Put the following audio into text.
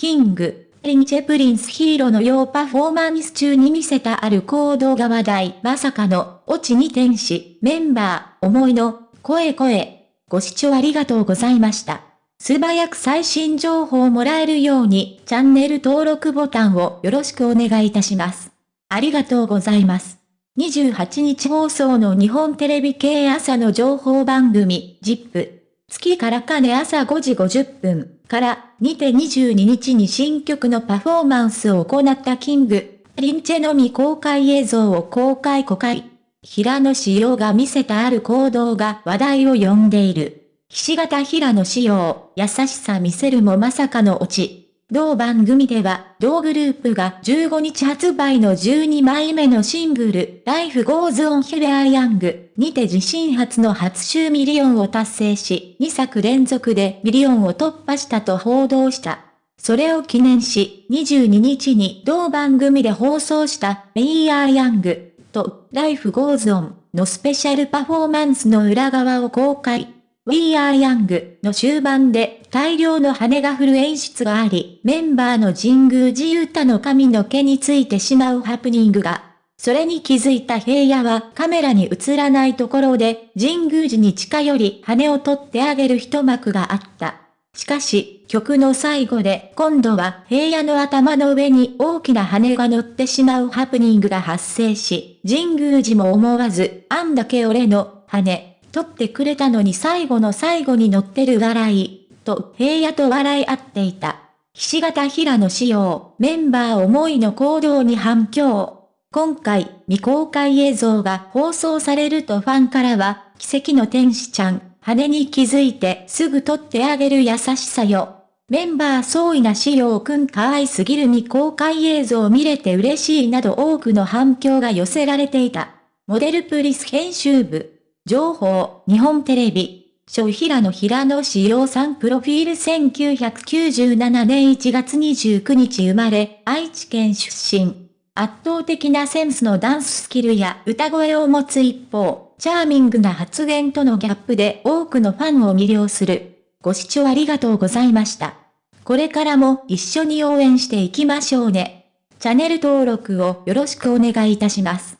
キング、リンチェプリンスヒーローのようパフォーマンス中に見せたある行動が話題。まさかの、オチに天使、メンバー、思いの、声声。ご視聴ありがとうございました。素早く最新情報をもらえるように、チャンネル登録ボタンをよろしくお願いいたします。ありがとうございます。28日放送の日本テレビ系朝の情報番組、ZIP。月からかね朝5時50分からにて22日に新曲のパフォーマンスを行ったキング、リンチェのみ公開映像を公開公開。平野紫耀が見せたある行動が話題を呼んでいる。菱形平野紫耀、優しさ見せるもまさかのオチ。同番組では、同グループが15日発売の12枚目のシングル、Life Goes On Here I Young にて自身初の初週ミリオンを達成し、2作連続でミリオンを突破したと報道した。それを記念し、22日に同番組で放送した We Are Young と Life Goes On のスペシャルパフォーマンスの裏側を公開。We Are Young の終盤で大量の羽が降る演出があり、メンバーの神宮寺勇太の髪の毛についてしまうハプニングが。それに気づいた平野はカメラに映らないところで神宮寺に近寄り羽を取ってあげる一幕があった。しかし、曲の最後で今度は平野の頭の上に大きな羽が乗ってしまうハプニングが発生し、神宮寺も思わず、あんだけ俺の羽、取ってくれたのに最後の最後に乗ってる笑い、と平野と笑い合っていた。菱形平野仕様、メンバー思いの行動に反響。今回、未公開映像が放送されるとファンからは、奇跡の天使ちゃん、羽に気づいてすぐ取ってあげる優しさよ。メンバー総意な仕様くん可愛すぎる未公開映像を見れて嬉しいなど多くの反響が寄せられていた。モデルプリス編集部。情報、日本テレビ、小平野平野志陽さんプロフィール1997年1月29日生まれ、愛知県出身。圧倒的なセンスのダンススキルや歌声を持つ一方、チャーミングな発言とのギャップで多くのファンを魅了する。ご視聴ありがとうございました。これからも一緒に応援していきましょうね。チャンネル登録をよろしくお願いいたします。